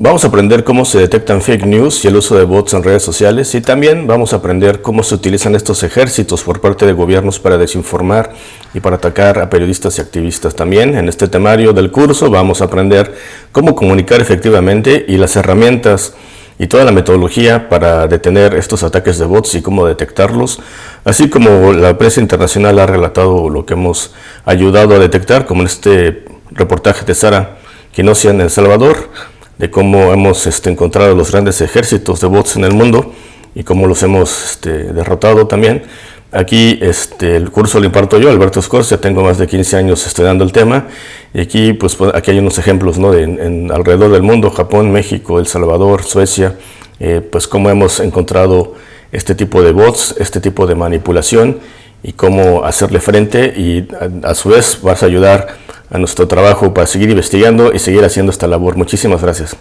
Vamos a aprender cómo se detectan fake news y el uso de bots en redes sociales y también vamos a aprender cómo se utilizan estos ejércitos por parte de gobiernos para desinformar y para atacar a periodistas y activistas. También en este temario del curso vamos a aprender cómo comunicar efectivamente y las herramientas y toda la metodología para detener estos ataques de bots y cómo detectarlos, así como la prensa internacional ha relatado lo que hemos ayudado a detectar, como en este reportaje de Sara Quinosia en El Salvador, de cómo hemos este, encontrado los grandes ejércitos de bots en el mundo y cómo los hemos este, derrotado también. Aquí este, el curso lo imparto yo, Alberto Scorcia, tengo más de 15 años estudiando el tema y aquí, pues, pues aquí hay unos ejemplos ¿no? de, en, alrededor del mundo, Japón, México, El Salvador, Suecia, eh, pues cómo hemos encontrado este tipo de bots, este tipo de manipulación y cómo hacerle frente y a su vez vas a ayudar a nuestro trabajo para seguir investigando y seguir haciendo esta labor. Muchísimas gracias.